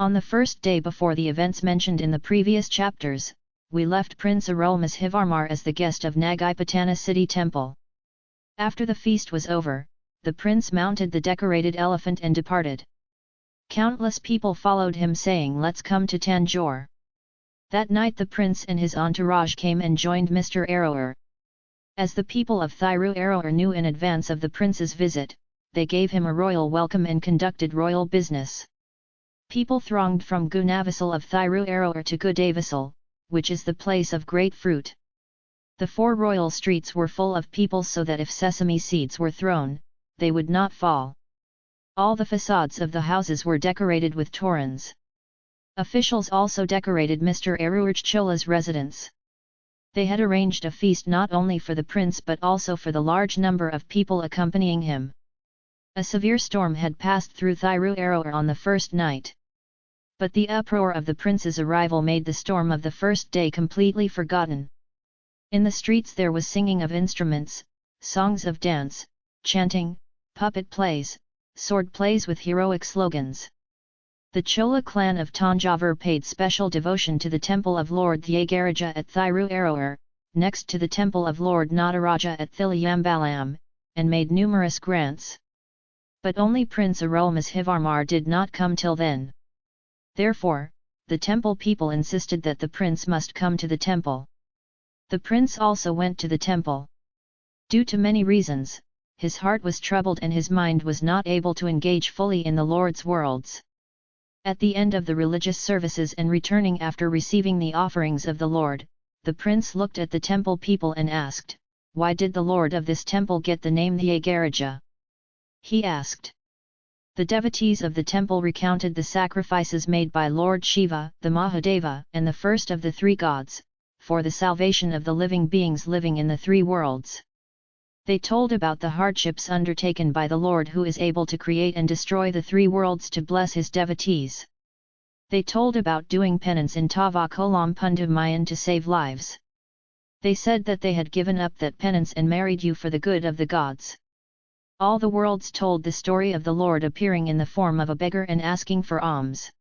On the first day before the events mentioned in the previous chapters, we left Prince Arulmozhivarmar as the guest of Nagapatana city temple. After the feast was over, the prince mounted the decorated elephant and departed. Countless people followed him saying let's come to Tanjore. That night the prince and his entourage came and joined Mr. Arrower. As the people of Thiru Arrower knew in advance of the prince's visit, they gave him a royal welcome and conducted royal business. People thronged from Gunavasal of Thiru Arrower to Gudavasal, which is the place of great fruit. The four royal streets were full of people so that if sesame seeds were thrown, they would not fall. All the facades of the houses were decorated with torans. Officials also decorated Mr. Chola's residence. They had arranged a feast not only for the prince but also for the large number of people accompanying him. A severe storm had passed through Thiru Arrower on the first night. But the uproar of the prince's arrival made the storm of the first day completely forgotten. In the streets there was singing of instruments, songs of dance, chanting, puppet plays, sword plays with heroic slogans. The Chola clan of Tanjavur paid special devotion to the temple of Lord Thyagaraja at Thiru next to the temple of Lord Nataraja at Thiliyambalam, and made numerous grants. But only Prince Arulmozhivarmar did not come till then. Therefore, the temple people insisted that the prince must come to the temple. The prince also went to the temple. Due to many reasons, his heart was troubled and his mind was not able to engage fully in the Lord's worlds. At the end of the religious services and returning after receiving the offerings of the Lord, the prince looked at the temple people and asked, Why did the Lord of this temple get the name Thyagaraja? He asked. The devotees of the temple recounted the sacrifices made by Lord Shiva, the Mahadeva and the first of the three gods, for the salvation of the living beings living in the three worlds. They told about the hardships undertaken by the Lord who is able to create and destroy the three worlds to bless his devotees. They told about doing penance in Tavakolam Pundumayan to save lives. They said that they had given up that penance and married you for the good of the gods. All the worlds told the story of the Lord appearing in the form of a beggar and asking for alms.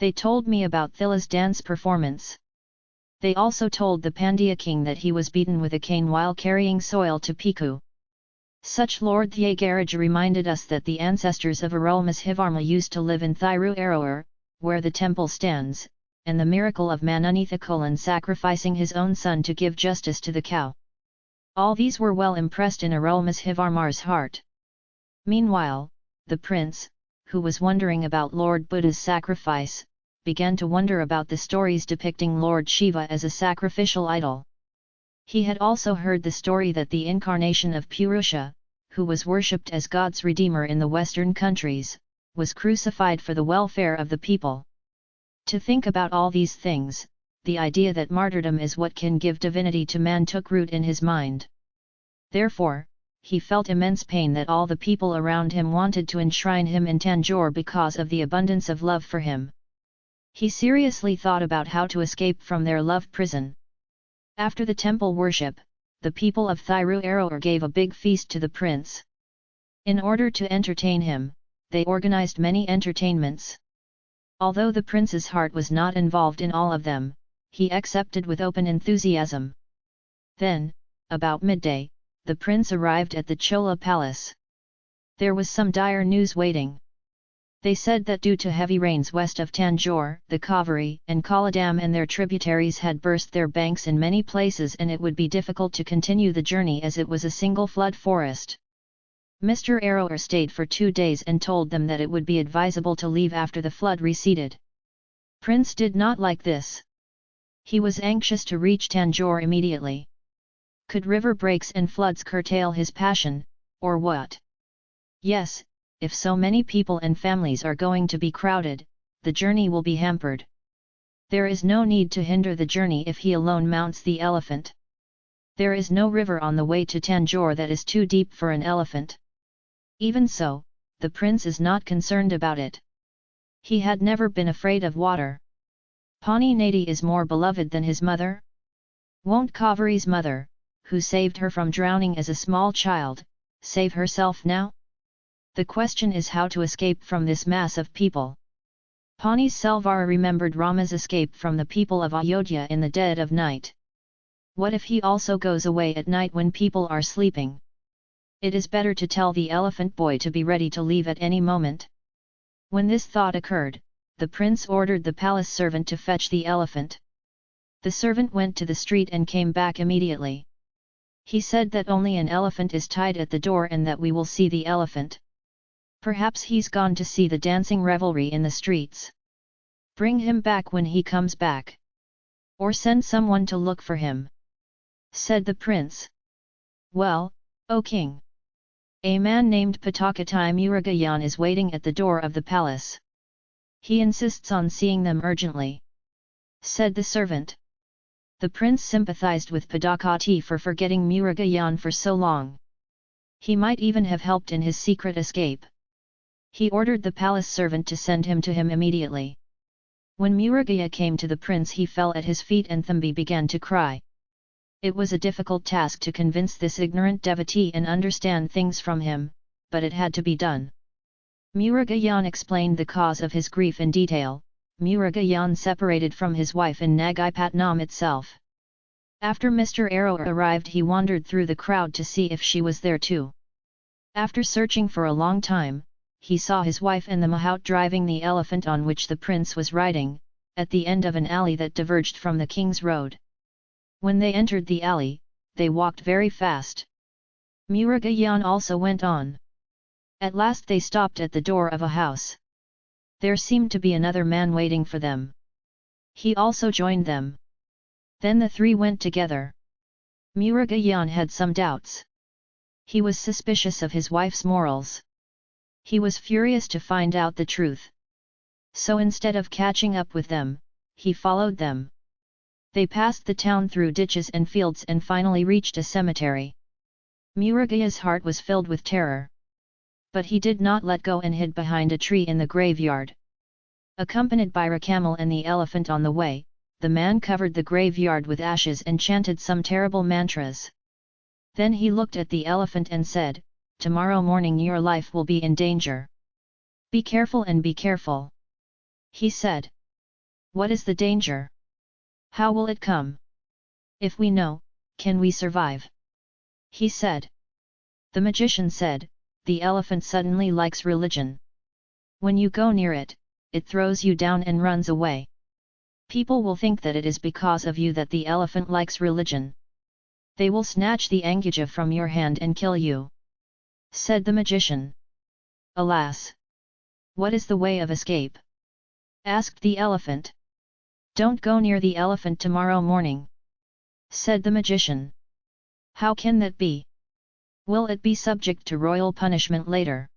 They told me about Thila's dance performance. They also told the Pandya king that he was beaten with a cane while carrying soil to Piku. Such Lord Thyagaraja reminded us that the ancestors of Arulmozhivarma used to live in Thiru Arrower, where the temple stands, and the miracle of Manunithakolan sacrificing his own son to give justice to the cow. All these were well impressed in Arulmozhivarmar's heart. Meanwhile, the prince, who was wondering about Lord Buddha's sacrifice, began to wonder about the stories depicting Lord Shiva as a sacrificial idol. He had also heard the story that the incarnation of Purusha, who was worshipped as God's redeemer in the Western countries, was crucified for the welfare of the people. To think about all these things, the idea that martyrdom is what can give divinity to man took root in his mind. Therefore, he felt immense pain that all the people around him wanted to enshrine him in Tanjore because of the abundance of love for him. He seriously thought about how to escape from their love prison. After the temple worship, the people of Thiru gave a big feast to the prince. In order to entertain him, they organized many entertainments. Although the prince's heart was not involved in all of them, he accepted with open enthusiasm. Then, about midday, the prince arrived at the Chola palace. There was some dire news waiting. They said that due to heavy rains west of Tanjore, the Kaveri and Kollidam and their tributaries had burst their banks in many places and it would be difficult to continue the journey as it was a single flood forest. Mr. Arrower stayed for two days and told them that it would be advisable to leave after the flood receded. Prince did not like this. He was anxious to reach Tanjore immediately. Could river breaks and floods curtail his passion, or what? Yes, if so many people and families are going to be crowded, the journey will be hampered. There is no need to hinder the journey if he alone mounts the elephant. There is no river on the way to Tanjore that is too deep for an elephant. Even so, the prince is not concerned about it. He had never been afraid of water. Pani Nadi is more beloved than his mother? Won't Kaveri's mother, who saved her from drowning as a small child, save herself now? The question is how to escape from this mass of people. Pani Selvara remembered Rama's escape from the people of Ayodhya in the dead of night. What if he also goes away at night when people are sleeping? It is better to tell the elephant boy to be ready to leave at any moment. When this thought occurred, the prince ordered the palace servant to fetch the elephant. The servant went to the street and came back immediately. He said that only an elephant is tied at the door and that we will see the elephant. Perhaps he's gone to see the dancing revelry in the streets. Bring him back when he comes back. Or send someone to look for him. Said the prince. Well, O king! A man named Patakatai Murugayan is waiting at the door of the palace. He insists on seeing them urgently. Said the servant. The prince sympathized with Padakati for forgetting Murugayan for so long. He might even have helped in his secret escape. He ordered the palace servant to send him to him immediately. When Murugaya came to the prince he fell at his feet and Thambi began to cry. It was a difficult task to convince this ignorant devotee and understand things from him, but it had to be done. Murugayan explained the cause of his grief in detail, Murugayan separated from his wife in Nagipatnam itself. After Mr. Arrow arrived he wandered through the crowd to see if she was there too. After searching for a long time, he saw his wife and the Mahout driving the elephant on which the prince was riding, at the end of an alley that diverged from the king's road. When they entered the alley, they walked very fast. Murugayan also went on. At last they stopped at the door of a house. There seemed to be another man waiting for them. He also joined them. Then the three went together. Murugayan had some doubts. He was suspicious of his wife's morals. He was furious to find out the truth. So instead of catching up with them, he followed them. They passed the town through ditches and fields and finally reached a cemetery. Murugaya's heart was filled with terror. But he did not let go and hid behind a tree in the graveyard. Accompanied by Rakamal and the elephant on the way, the man covered the graveyard with ashes and chanted some terrible mantras. Then he looked at the elephant and said, tomorrow morning your life will be in danger. Be careful and be careful. He said. What is the danger? How will it come? If we know, can we survive? He said. The magician said, the elephant suddenly likes religion. When you go near it, it throws you down and runs away. People will think that it is because of you that the elephant likes religion. They will snatch the anguja from your hand and kill you said the magician. Alas! What is the way of escape? asked the elephant. Don't go near the elephant tomorrow morning, said the magician. How can that be? Will it be subject to royal punishment later?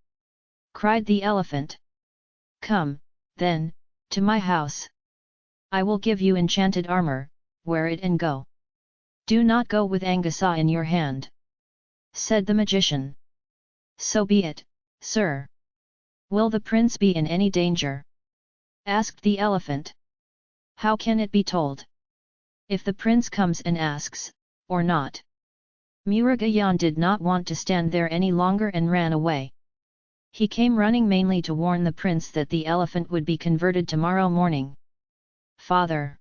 cried the elephant. Come, then, to my house. I will give you enchanted armor, wear it and go. Do not go with Angasa in your hand, said the magician. So be it, sir. Will the prince be in any danger? asked the elephant. How can it be told? If the prince comes and asks, or not? Murugayan did not want to stand there any longer and ran away. He came running mainly to warn the prince that the elephant would be converted tomorrow morning. Father!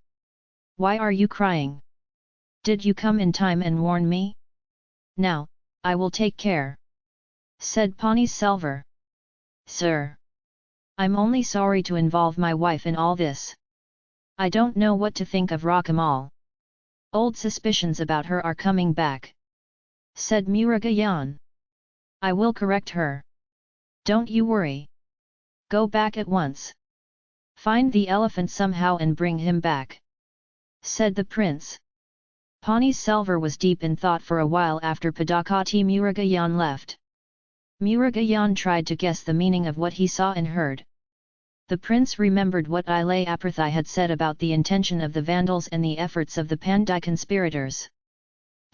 Why are you crying? Did you come in time and warn me? Now, I will take care said Pani Selvar. Sir! I'm only sorry to involve my wife in all this. I don't know what to think of Rakamal. Old suspicions about her are coming back. Said Murugayan. I will correct her. Don't you worry. Go back at once. Find the elephant somehow and bring him back. Said the prince. Pani Selvar was deep in thought for a while after Padakati Murugayan left. Murugayan tried to guess the meaning of what he saw and heard. The prince remembered what Ilay Aprithai had said about the intention of the Vandals and the efforts of the Pandai conspirators.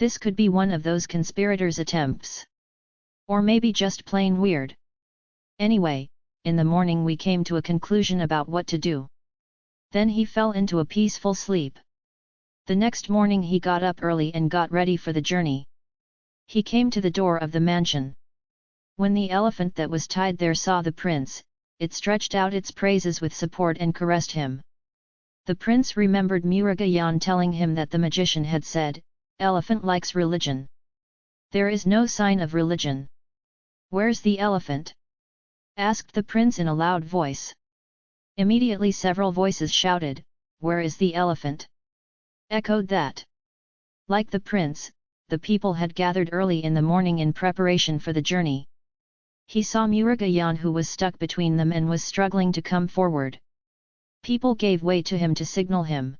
This could be one of those conspirators' attempts. Or maybe just plain weird. Anyway, in the morning we came to a conclusion about what to do. Then he fell into a peaceful sleep. The next morning he got up early and got ready for the journey. He came to the door of the mansion. When the elephant that was tied there saw the prince, it stretched out its praises with support and caressed him. The prince remembered Murugayan telling him that the magician had said, elephant likes religion. There is no sign of religion. Where's the elephant? asked the prince in a loud voice. Immediately several voices shouted, Where is the elephant? Echoed that. Like the prince, the people had gathered early in the morning in preparation for the journey. He saw Murugayan who was stuck between them and was struggling to come forward. People gave way to him to signal him.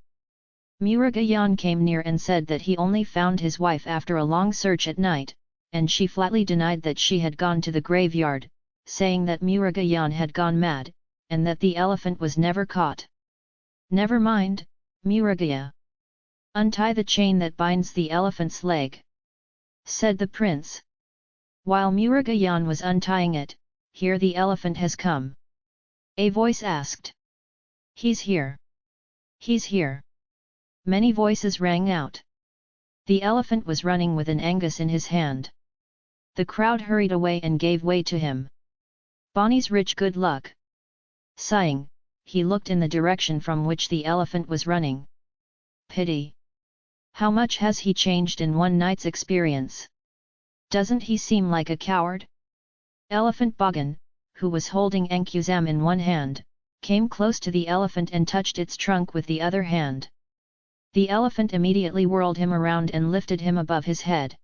Murugayan came near and said that he only found his wife after a long search at night, and she flatly denied that she had gone to the graveyard, saying that Murugayan had gone mad, and that the elephant was never caught. Never mind, Murugaya. Untie the chain that binds the elephant's leg. Said the prince. While Murugayan was untying it, here the elephant has come. A voice asked. He's here. He's here. Many voices rang out. The elephant was running with an angus in his hand. The crowd hurried away and gave way to him. Bonnie's rich good luck. Sighing, he looked in the direction from which the elephant was running. Pity. How much has he changed in one night's experience? Doesn't he seem like a coward? Elephant Bogan, who was holding Ankuzam in one hand, came close to the elephant and touched its trunk with the other hand. The elephant immediately whirled him around and lifted him above his head.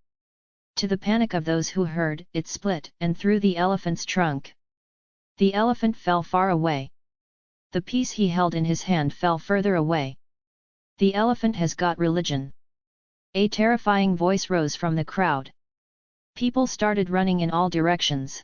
To the panic of those who heard, it split and threw the elephant's trunk. The elephant fell far away. The piece he held in his hand fell further away. The elephant has got religion. A terrifying voice rose from the crowd. People started running in all directions.